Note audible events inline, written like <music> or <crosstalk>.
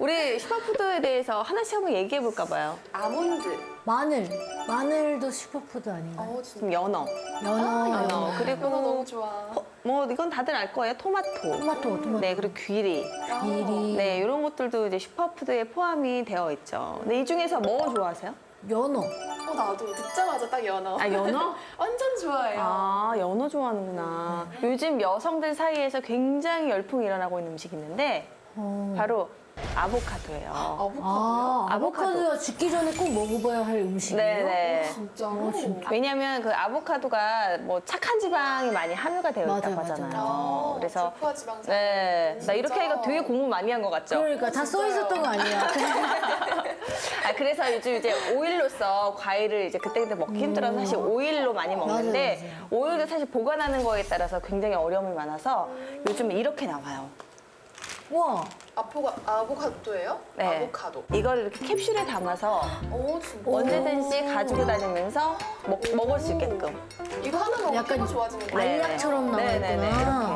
우리 슈퍼푸드에 대해서 하나씩 한번 얘기해 볼까 봐요. 아몬드. 마늘. 마늘도 슈퍼푸드 아닌가요? 어, 진짜. 좀 연어. 연어. 연어. 이거 그리고 너무 좋아. 어, 뭐 이건 다들 알 거예요. 토마토. 토마토, 토마토. 네, 그리고 귀리. 귀리. 네, 이런 것들도 이제 슈퍼푸드에 포함이 되어 있죠. 근데 이 중에서 뭐 좋아하세요? 연어. 어, 나도 듣자마자 딱 연어. 아, 연어? <laughs> 완전 좋아해요. 아, 연어 좋아하는구나. 요즘 여성들 사이에서 굉장히 열풍이 일어나고 있는 음식이 있는데 어. 바로 아보카도예요. 아보카도요? 아, 아보카도. 아보카도가 죽기 전에 꼭 먹어봐야 할 음식이에요? 네네. 진짜. 어, 진짜. 왜냐면 그 아보카도가 뭐 착한 지방이 많이 함유가 되어 있다고 맞아요, 하잖아요. 아, 그래서 불포화 지방산. 네, 나 이렇게 진짜. 하니까 되게 공부 많이 한 것 같죠? 그러니까 다 써 있었던 거 아니야? <laughs> 아, 그래서 요즘 이제 오일로서 과일을 이제 그때그때 먹기 힘들어서 사실 오일로 많이 먹는데 음. 맞아요, 오일도 사실 보관하는 거에 따라서 굉장히 어려움이 많아서 요즘 이렇게 나와요. 와, 아포가, 아보카도예요? 네. 아보카도. 이걸 이렇게 캡슐에 담아서 오. 언제든지 가지고 다니면서 먹, 먹을 수 있게끔. 이거 하나 먹으면 약간 좋아지는 거 네. 알약처럼 네, 네, 네, 나와 있구나. 이렇게.